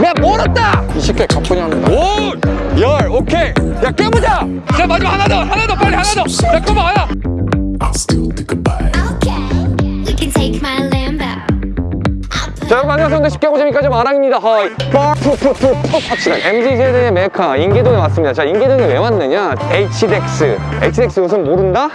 내가 멀었다! 20개 가뿐히 합니다 오 열! 오케이! 야 깨보자! 자 마지막 하나 더! 하나 더! 빨리 하나 더자 컴온 하나! I'll still think about it. Okay, you can take my Lambo. I'll put 자 여러분 안녕하세요. 쉽게 하고 재미까지 마랑입니다. 허이. 푸푸푸푸 합시다. MZ세대의 메카 인계동에 왔습니다. 자 인계동에 왜 왔느냐? HDX HDX 요즘 모른다?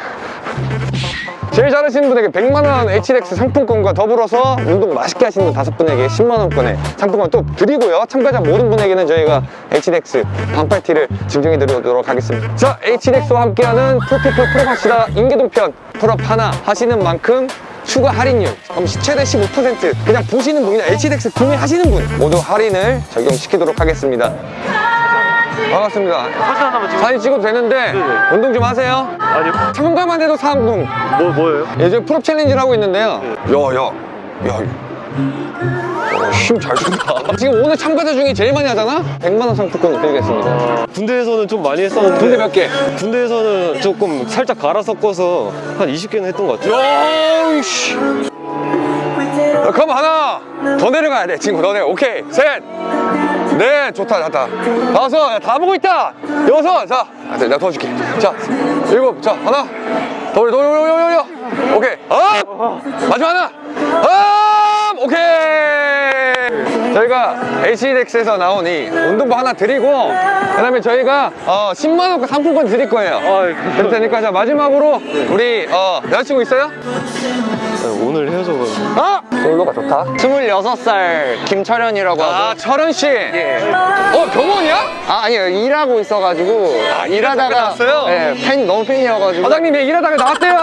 제일 잘하시는 분에게 100만원 HDX 상품권과 더불어서 운동 맛있게 하시는 분 다섯 분에게 10만원권의 상품권 또 드리고요. 참가자 모든 분에게는 저희가 HDX 반팔티를 증정해 드리도록 하겠습니다. 자 HDX와 함께하는 pull people pull up합시다. 인계동 편 pull up 하나 하시는 만큼 추가 할인율 그럼 최대 15% 그냥 보시는 분이나 HDX 구매하시는 분 모두 할인을 적용시키도록 하겠습니다 반갑습니다. 사진 하나만 찍어 사진 찍어도 되는데 운동 좀 하세요. 아니요. 참가만 해도 상품 뭐, 뭐예요? 요즘 pull up challenge를 하고 있는데요. 야야 야 힘잘 준다. 지금 오늘 참가자 중에 제일 많이 하잖아? 100만원 상품권을 드리겠습니다. 군대에서는 좀 많이 했었는데 군대 몇 개? 군대에서는 조금 살짝 갈아 섞어서 한 20개는 했던 것 같아요. 야이씨. 야, 그럼 하나 더 내려가야 돼. 친구 더 내려. 오케이. 셋 네 좋다 좋다. 다섯 야, 다 보고 있다! 여섯 자 아, 내가 도와줄게. 자 일곱 자 하나. 더 올려 더 올려 올려 올려, 올려 오케이. up! 마지막 하나. up! 오케이! 저희가 HDX에서 나온 이 운동복 하나 드리고 그 다음에 저희가 어, 10만원 상품권 드릴 거예요. 아, 그럴 테니까 자 마지막으로 우리 어, 여자친구 있어요? 오늘 헤어져가지고 아! 솔로가 좋다. 26살 김철현이라고 아 하고 철원씨. 예. 어 병원이야? 아 아니요. 일하고 있어가지고 일하다가 나왔어요? 네, 팬 너무 팬이어가지고. 사장님 얘 일하다가 나왔대요.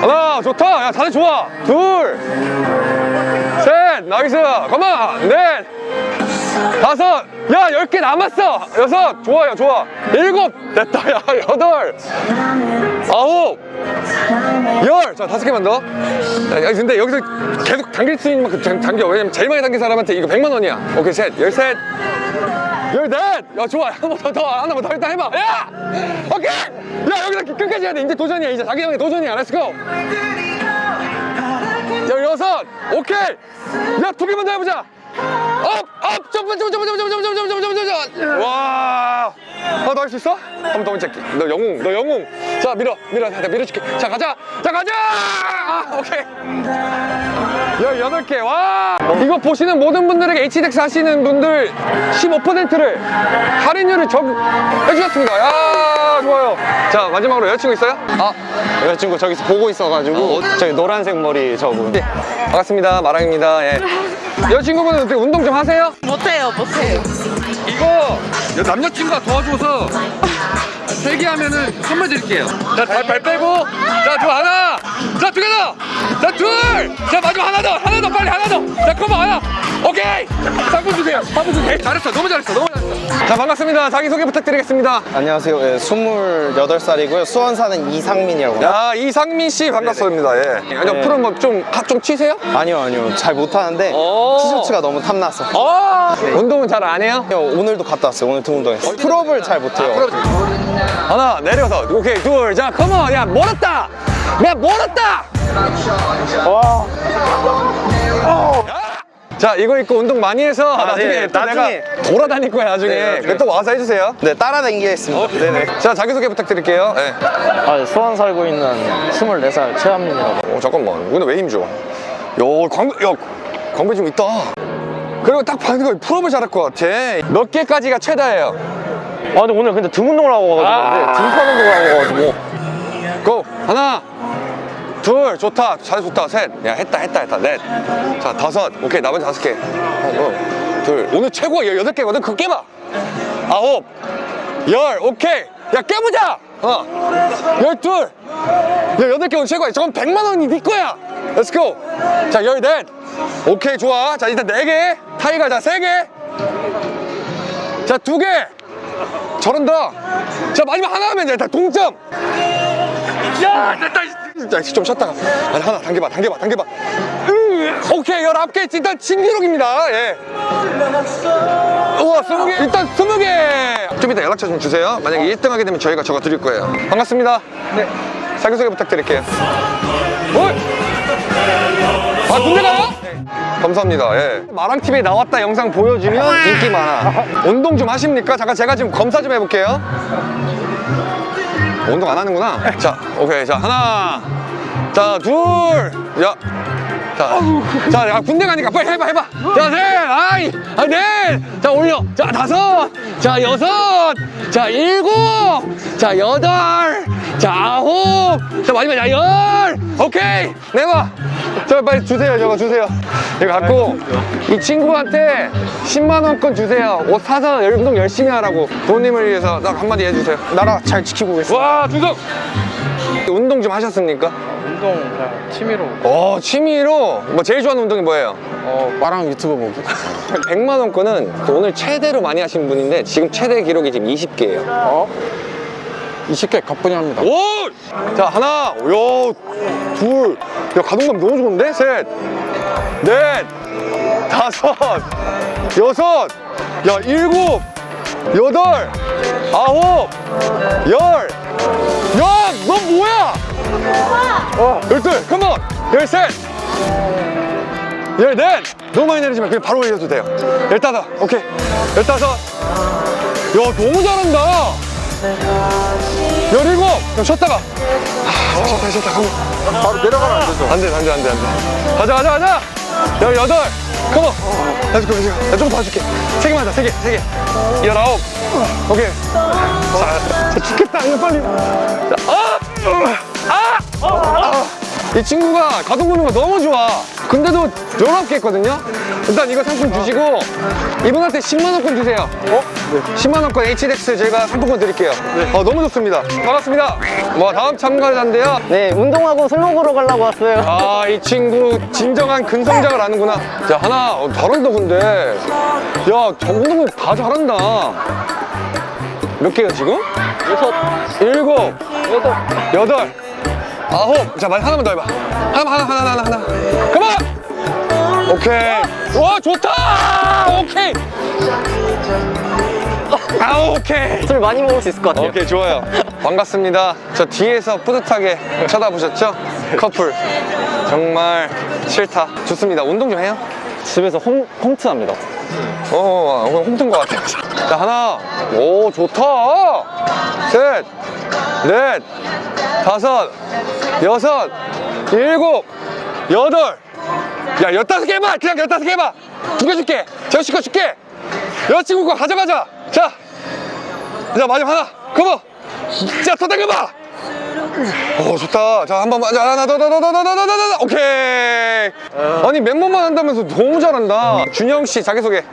하나 좋다. 야 다들 좋아. 둘셋 nice. 가만 넷 다섯 야 열 개 남았어 여섯 좋아요 좋아 일곱 됐다 야 여덟 아홉 열! 자, 다섯 개만 더. 야, 야, 근데 여기서 계속 당길 수 있는 만큼 당- 당겨. 왜냐면 제일 많이 당긴 사람한테 이거 100만 원이야. 오케이, 셋, 열셋, 열넷! 야, 좋아. 하나만 더, 더, 하나만 더 일단 해봐. 야! 오케이! 야, 여기서 끝까지 해야 돼. 이제 도전이야. 이제 자기 형의 도전이야. let's go! 열여섯! 오케이! 야, 두 개만 더 해보자! up! up! 점프, 점프, 점프, 점프, 점프, 점프, 점프, 점프, 점프! 와! 아, 너할 수 있어? 한번 더 문제할게. 너 영웅, 너 영웅. 자, 밀어, 밀어. 자, 밀어줄게. 자, 가자. 자, 가자! 아, 오케이. 18개. 와! 이거 보시는 모든 분들에게 HDX 하시는 분들 15%를 할인율을 적 해주셨습니다. 야, 좋아요. 자, 마지막으로 여자친구 있어요? 아 여자친구 저기서 보고 있어가지고 저기 노란색 머리 저분 네. 반갑습니다. 마랑입니다. 예. 여자친구분은 어떻게 운동 좀 하세요? 못해요, 못해요. 이거 남자친구가 도와줘서 세개 하면은 선물 드릴게요. 자, 발, 발 빼고. 자, 두 하나. 자, 두 개 더. 자, 둘. 자, 마지막 하나 더. 하나 더, 빨리 하나 더. 자, come on 하나. 오케이. 상품 주세요. 상품 주세요. 잘했어. 너무 잘했어. 너무. 자, 반갑습니다. 자기소개 부탁드리겠습니다. 안녕하세요 예, 28살이고요 수원 사는 이상민이라고 합니다 야, 이상민 씨 반갑습니다. 예. 아니, 네. pull up 좀 좀 치세요? 아니요 아니요 잘 못하는데 오. 티셔츠가 너무 탐나서 아, 운동은 잘 안 해요? 형, 오늘도 갔다 왔어요 오늘 등 운동했어요 pull up을 잘 못해요 하나 내려서 오케이 둘 자 come on 야 멀었다 야 멀었다 자 이거 입고 운동 많이 해서 나중에 네, 또 나중에. 내가 돌아다닐 거야 나중에. 네, 나중에. 그 또 와서 해주세요. 네 따라다니겠습니다. 네네. 자 자기소개 부탁드릴게요. 네. 아, 수원 살고 있는 24살 최한민이라고. 어 잠깐만. 근데 왜 힘줘 야? 광배 야 광배 좀 있다. 그리고 딱 봐도 이거 pull up을 잘할 것 같아. 몇 개까지가 최다예요? 아 근데 오늘 근데 등 운동을 하고 와가지고. 근데 등판 운동을 하고 와가지고. go 하나 둘 좋다. 잘 좋다. 셋. 야 했다 했다 했다. 넷 자 다섯. 오케이 나머지 다섯 개. 하나 둘 오늘 최고가 열 여덟 개거든? 그거 깨봐. 아홉. 열. 오케이. 야 깨보자! 어 열둘. 야 여덟 개 오늘 최고야. 저건 백만 원이 네 거야. let's go 자 열넷. 오케이 좋아. 자 일단 네 개. 타이가 자 세 개 자 두 개. 저런다. 자 마지막 하나 하면 일단 동점. 야 됐다 좀 쉬었다가 하나 당겨봐 당겨봐 당겨봐 으, 오케이 열아홉 개 일단 신기록입니다 예 우와 스무 개 일단 스무 개좀 이따 연락처 좀 주세요 만약에 1등 하게 되면 저희가 저거 드릴 거예요 반갑습니다 네 자기소개 부탁드릴게요 어? 아 군대 가요? 감사합니다. 예. 마랑TV에 나왔다 영상 보여주면 인기 많아. 운동 좀 하십니까? 잠깐 제가 지금 검사 좀 해볼게요. 운동 안 하는구나. 자, 오케이. 자, 하나. 자, 둘. 야. 자, 자, 야, 군대 가니까 빨리 해봐, 해봐. 자, 셋, 아이, 아, 넷. 자, 올려. 자, 다섯. 자, 여섯. 자, 일곱. 자, 여덟. 자, 아홉. 자, 마지막, 야, 열. 오케이. 내봐. 저 빨리 주세요, 저거 주세요. 이거 갖고 이 친구한테 10만원권 주세요. 옷 사서 운동 열심히 하라고. 부모님을 위해서 딱 한마디 해주세요. 나라 잘 지키고 있어. 와, 주석! 운동 좀 하셨습니까? 운동 그냥 취미로. 어, 취미로 뭐 제일 좋아하는 운동이 뭐예요? 어, 빠랑 유튜브 보기. 100만 원권은 오늘 최대로 많이 하신 분인데 지금 최대 기록이 지금 20개예요. 어? 20개 가뿐히 합니다. 오! 자, 하나, 야, 둘, 야, 가동감 너무 좋은데? 셋, 넷, 다섯, 여섯, 야, 일곱, 여덟, 아홉, 열, 야, 너 뭐야? 어, 열둘, 컴온, 열셋, 열넷, 너무 많이 내리지 마. 그냥 바로 올려도 돼요. 열다섯, 오케이, 열다섯, 야, 너무 잘한다. 열일곱! 그럼 쉬었다가. 아, 쉬었다, 쉬었다, 가면. 바로 내려가면 안 되죠. 안 돼, 안 돼, 안 돼, 안 돼. 가자, 가자, 가자! 열여덟! 컴온! let's go. 나좀더 줄게. 세 개만 하자, 세 개, 세 개. 열아홉. 오케이. 자, 자, 죽겠다, 빨리. 자, 아! 이 친구가 가동 보는 거 너무 좋아. 근데도 19개 했거든요? 일단 이거 상품 주시고, 이분한테 10만원권 주세요. 어? 10만원권 HDX 제가 상품권 드릴게요. 어, 너무 좋습니다. 반갑습니다. 뭐, 다음 참가자인데요. 네, 운동하고 술 먹으러 가려고 왔어요. 아, 이 친구 진정한 근성장을 아는구나. 야, 하나, 어, 잘한다, 근데. 야, 정동은 다 잘한다. 몇 개요, 지금? 여섯, 일곱, 여덟. 여덟, 아홉. 자, 말 하나만 더 해봐. 하나, 하나, 하나, 하나, 하나. 그만! 오케이. 와, 좋다! 오케이. 아, 오케이. 술 많이 먹을 수 있을 것 같아요. 오케이 좋아요 반갑습니다 저 뒤에서 뿌듯하게 쳐다보셨죠? 커플 정말 싫다 좋습니다 운동 좀 해요 집에서 홈, 홈트 합니다. 어 오늘 홈튼 것 같아요 자 하나 오 좋다 셋넷 다섯 여섯 일곱 여덟. 야 열다섯 개 해봐. 그냥 열다섯 개 해봐. 두 개 줄게. 제시거 줄게. 여자친구 거 가져가자. 자 자, 마지막 하나. 커버 자더 당겨봐. 오 좋다. 자 한 번만. 자 하나 더더더더더더더 오케이. 아니 맨몸만 한다면서 너무 잘한다. 준영 씨 자기소개.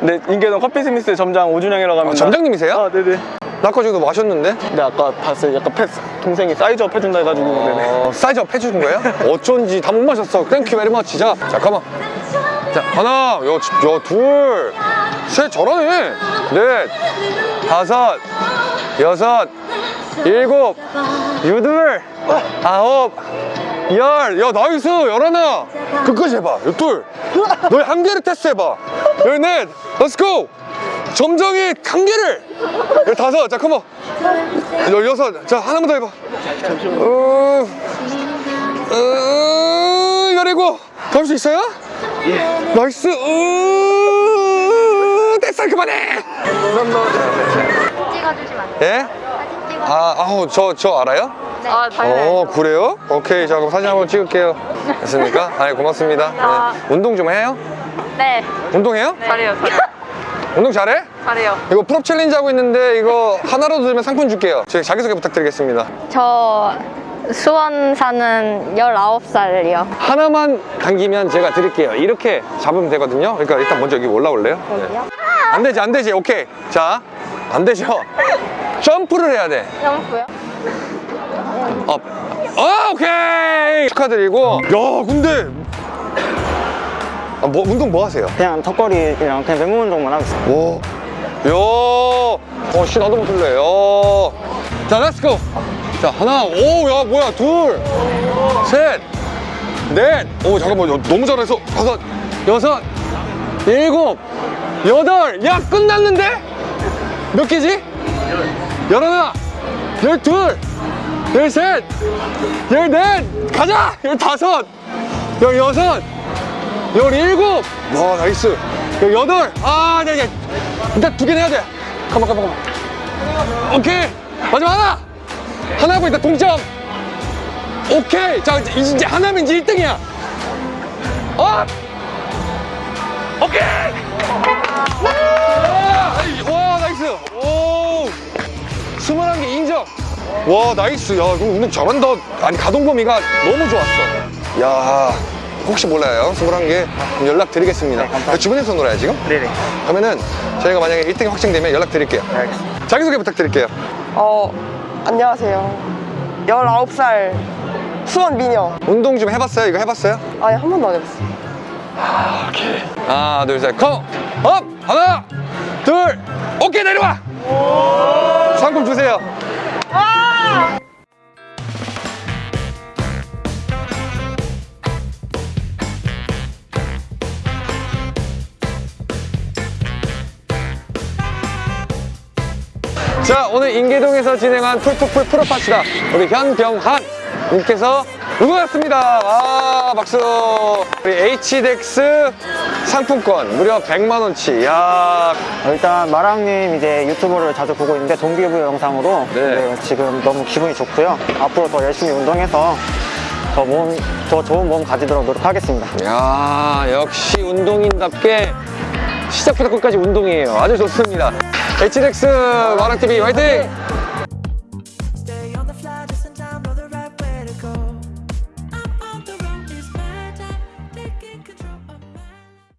네, 인계동 커피스미스 점장 오준영이라고 합니다. 아, 점장님이세요? 아, 네네. 나 아까 저기도 마셨는데? 네, 아까 봤어요. 약간 패스, 동생이 size up 해준다 해가지고. 어, size up 해주는 거예요? 어쩐지 다 못 마셨어. Thank you very much. 자, 자, come on. 자, 하나, 여, 여, 둘, 셋, 잘하네. 넷, 다섯, 여섯, 일곱, 여덟, 아홉, 열. 야, nice. 열하나. 끝까지 해봐. 열둘. 너희 한계를 테스트해봐. 열넷. Let's go. 점장의 한계를. 열다섯. 자, come on. 열여섯. 자, 하나만 더 해봐. 어, 어, 열이고 더 할 수 있어요? 예. Nice. 어, 됐어 그만해. 찍어주시면 안 돼요? 예? 사진. 아, 아우 저 저 알아요? 아, 어 그래요? 오케이 자 그럼 사진 한번 찍을게요. 됐습니까? 아 고맙습니다. 아. 네. 운동 좀 해요? 네. 운동해요? 잘해요, 잘해요. 운동 잘해? 잘해요. 이거 pull-up challenge 하고 있는데 이거 하나라도 들면 상품 줄게요. 저희 자기소개 부탁드리겠습니다. 저 수원 사는 19살이요. 하나만 당기면 제가 드릴게요. 이렇게 잡으면 되거든요. 그러니까 일단 먼저 여기 올라올래요? 네. 안 되지, 안 되지. 오케이. 자, 안 되죠. 점프를 해야 돼. 점프요? Up. 어, 오케이. 축하드리고. 야, 근데. 아, 뭐, 운동 뭐 하세요? 그냥 턱걸이랑 그냥 맨몸 운동만 하고 있어요. 와. 야. 어, 씨, 나도 못할래. 야. 자, let's go. 자, 하나. 오, 야, 뭐야. 둘. 셋. 넷. 오, 잠깐만. 야, 너무 잘해서. 다섯. 여섯. 일곱. 여덟. 야, 끝났는데? 몇 개지? 열하나. 열둘. 열셋. 열넷. 가자. 열다섯. 열여섯. 열일곱. 와, nice. 열여덟. 아, 네, 네. 일단 두개 내야 돼. 가만, 가만, 가만. 오케이. 마지막 하나. 하나고 일단 동점. 오케이. 자, 이제, 하나면 이제 1등이야. 어? 오케이. 와, 와, nice. 오. 21개 인정. 와, nice. 야, 이거 운동 잘한다. 아니, 가동 범위가 너무 좋았어. 야, 혹시 몰라요. 21개 연락 드리겠습니다. 주변에서 놀아요, 지금? 네네. 그러면은 저희가 만약에 1등이 확정되면 연락 드릴게요. 알겠습니다. 자기소개 부탁드릴게요. 어, 안녕하세요. 19살 수원 미녀. 운동 좀 해봤어요? 이거 해봤어요? 아니, 한 번도 안 해봤어요. 하나, 둘, 셋, come! Up! 하나, 둘, 오케이, 내려와! 상품 주세요. 자, 오늘 인계동에서 진행한 풀풀풀 프로파시다. 우리 현병한 님께서 우승하셨습니다. 아, 박수. 우리 HDX 상품권 무려 100만원치. 야 일단 마랑님 이제 유튜브를 자주 보고 있는데 동기부여 영상으로 네. 네, 지금 너무 기분이 좋고요. 앞으로 더 열심히 운동해서 더 몸, 더 좋은 몸 가지도록 노력하겠습니다. 야 역시 운동인답게 시작부터 끝까지 운동이에요. 아주 좋습니다. HDX 마랑TV 화이팅!